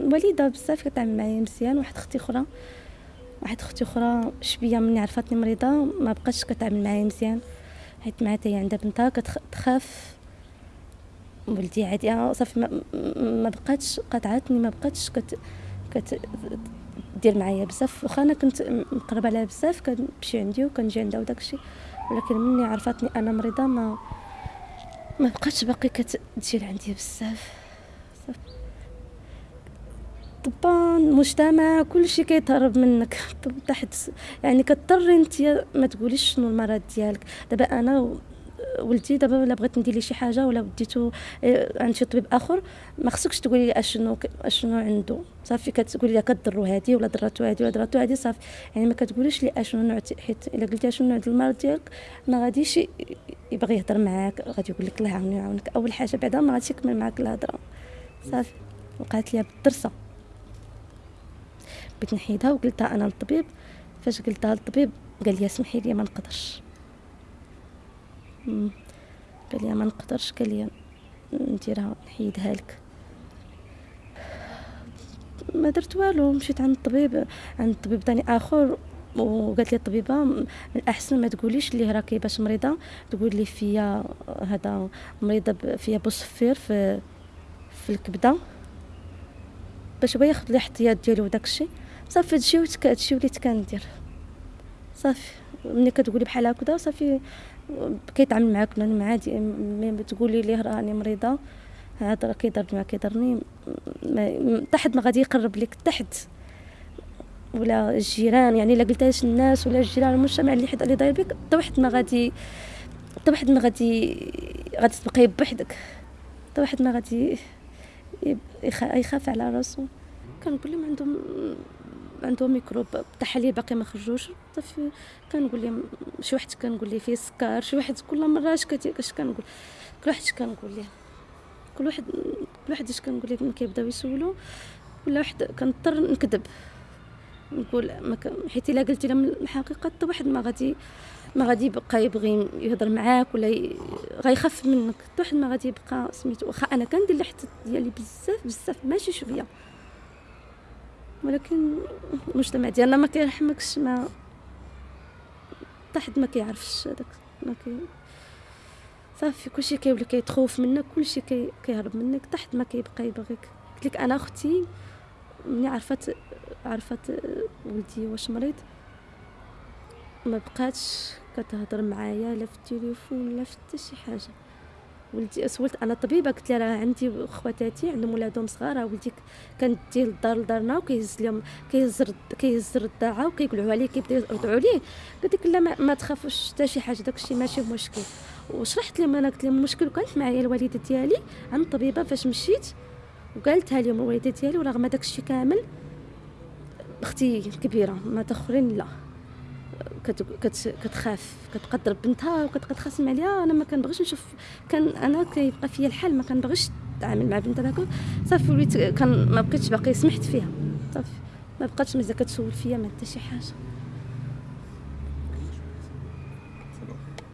والده بزاف كتعامل معايا مزيان واحد أختي أخرى. واحد أختي أخرى شوية مني عرفتني مريضة ما بقاش كتعامل معايا مزيان. حيت معها هي عندها بنتها كتخاف ولدي عادي آه، صافي ما, ما بقاتش قطعتني ما بقاتش كت كت دير معايا بزاف. واخا أنا كنت مقربة عليها بزاف كنمشي عندي وكنجي عندها وداكشي. ولكن مني عرفتني أنا مريضة ما ما بقاتش باقي كتجي لعندي بزاف. طبعا المجتمع كل شيء كيتهرب منك. تحت يعني كضطري انت ما تقوليش شنو المرض ديالك. دابا أنا ولدي دابا الا بغيت ندير ليه شي حاجة ولا وديتو آه، عند شي طبيب آخر ما خصكش تقولي لي أشنو أشنو عنده. صافي كتقولي لي كضرو هادي ولا ضراتو هادي ولا ضراتو هادي صافي. يعني ما كتقوليش لي أشنو نوع حيت إلا قلتي أشنو نوع المرض ديالك ما غاديش يبغي يهضر معاك غادي يقول لك الله يعاونك أول حاجة بعدا ما غاديش يكمل معاك الهضرة. صافي. وقعت ليا بالدرسة. بغيت نحيدها وقلتها أنا للطبيب. فاش قلتها للطبيب قال لي سمحي لي ما نقدرش. قال لي ما نقدرش قال لي نديرها نحيدها لك. ما درت والو مشيت عند الطبيب عند طبيب ثاني آخر وقالت لي الطبيبة من الاحسن ما تقوليش لي راكي باش مريضة تقول لي فيا هذا مريضة فيا بوصفير في في الكبدة. باش هو ياخذ الاحتياط ديالو وداك الشيء. صافي هادشي هادشي وليت كندير. صافي. ملي كتقولي بحال هكذا صافي كيتعامل معاك مع عادي ملي تقولي ليه راني مريضة هذا راه كيضرني ما كيضرني حتى ما غادي يقرب لك تحت. ولا الجيران يعني إلا قلتهاش الناس ولا الجيران المجتمع اللي حدا اللي داير بك حتى واحد ما غادي حتى واحد ما غادي غادي تبقاي بوحدك حتى واحد ما غادي يخاف على راسو. كنقول لهم عندهم عندهم ميكروب التحاليل باقي ما خرجوش. صافي كنقول لهم شي واحد كنقول ليه فيه سكر شي واحد كل مرة اش اش كنقول؟ كل واحد كنقول ليه؟ كل واحد كل واحد اش كنقول ليه؟ كيبداو يسولوا ولا واحد كنضطر نكذب. نقول ما. حيت إلا قلتي لهم الحقيقة حتى واحد ما غادي ما غادي يبقى يبغي يهضر معاك ولا. غيخاف منك. حتى واحد ما غادي يبقى سميتو واخا أنا كندير الاحتياط ديالي بزاف بزاف ماشي شوية. ولكن المجتمع ديالنا ما كيرحمكش ما حتى حد ما كيعرفش هذاك ما كي صافي كلشي كيولي كيتخوف منك كلشي كي كيهرب منك حتى حد ما كيبقى يبغيك. قلت لك أنا أختي ملي عرفت عرفت ولدي واش مريض ما بقاتش كتهضر معايا لا في التليفون لا في حتى شي حاجة. ولدي سولت أنا طبيبة قلت لها راه عندي خواتاتي عندهم ولادهم صغار راه ولدي كندي للدار لدارنا وكيهز لهم كيهز كيهز الرضاعه وكيقولوا عليه كيبداو يرضعوا عليه قلت لك لا ما, ما تخافوش حتى شي حاجة داكشي ماشي مشكل. وشرحت لهم أنا قلت لهم المشكل كانت معايا الوالدة ديالي عند الطبيبه فاش مشيت وقالتها لهم الوالدة ديالي ورغم داكشي كامل أختي كبيره ما تأخرين لا. كت كت كتخاف. كتقدر بنتها وكتخاصم عليها أنا ما كنبغيش نشوف. كان أنا كيبقى فيا الحال. ما كنبغيش نتعامل مع بنتها هكا. صافي وليت كان ما بقيتش باقي سمحت فيها. صافي. ما بقاتش مزال كتسول فيا ما حتى شي حاجة.